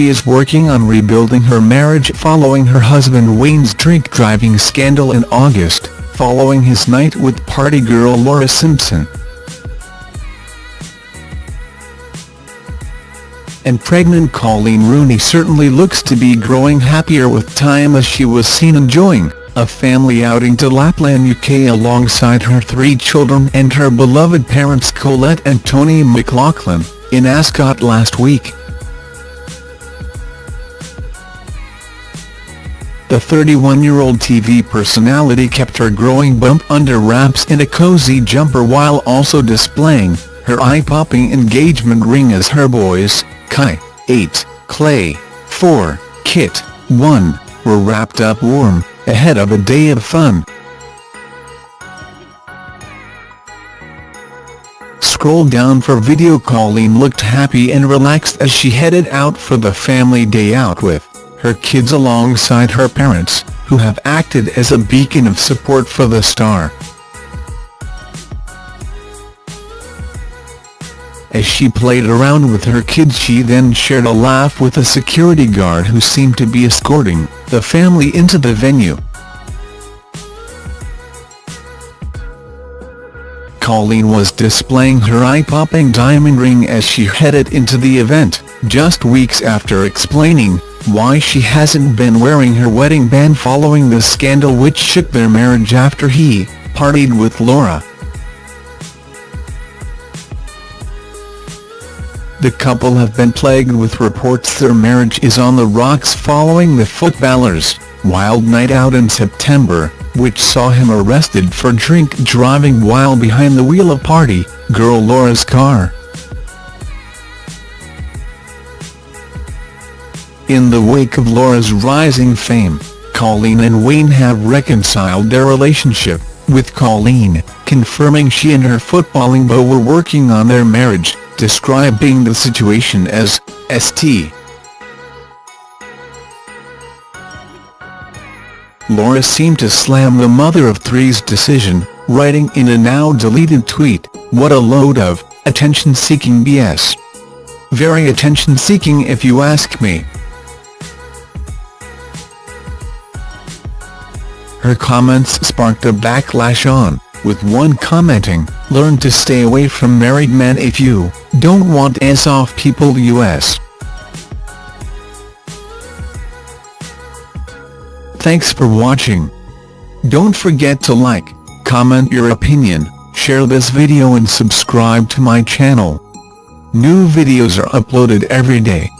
she is working on rebuilding her marriage following her husband Wayne's drink-driving scandal in August, following his night with party girl Laura Simpson. and pregnant Coleen Rooney certainly looks to be growing happier with time as she was seen enjoying a family outing to Lapland UK alongside her three children and her beloved parents Colette and Tony McLoughlin, in Ascot last week. The 31-year-old TV personality kept her growing bump under wraps in a cozy jumper while also displaying her eye-popping engagement ring as her boys, Kai, 8, Klay, 4, Kit, 1, were wrapped up warm, ahead of a day of fun. Scroll down for video Coleen looked happy and relaxed as she headed out for the family day out with her kids alongside her parents, who have acted as a beacon of support for the star. As she played around with her kids she then shared a laugh with a security guard who seemed to be escorting the family into the venue. Coleen was displaying her eye-popping diamond ring as she headed into the event, just weeks after explaining why she hasn't been wearing her wedding band following the scandal which shook their marriage after he partied with Laura. The couple have been plagued with reports their marriage is on the rocks following the footballer's wild night out in September, which saw him arrested for drink driving while behind the wheel of party girl Laura's car. In the wake of Laura's rising fame, Coleen and Wayne have reconciled their relationship, with Coleen, confirming she and her footballing beau were working on their marriage describing the situation as St. Laura seemed to slam the mother of three's decision, writing in a now-deleted tweet, what a load of attention-seeking BS. Very attention-seeking if you ask me. Her comments sparked a backlash on with one commenting, learn to stay away from married men if you don't want ass off people US. Thanks for watching. Don't forget to like, comment your opinion, share this video and subscribe to my channel. New videos are uploaded every day.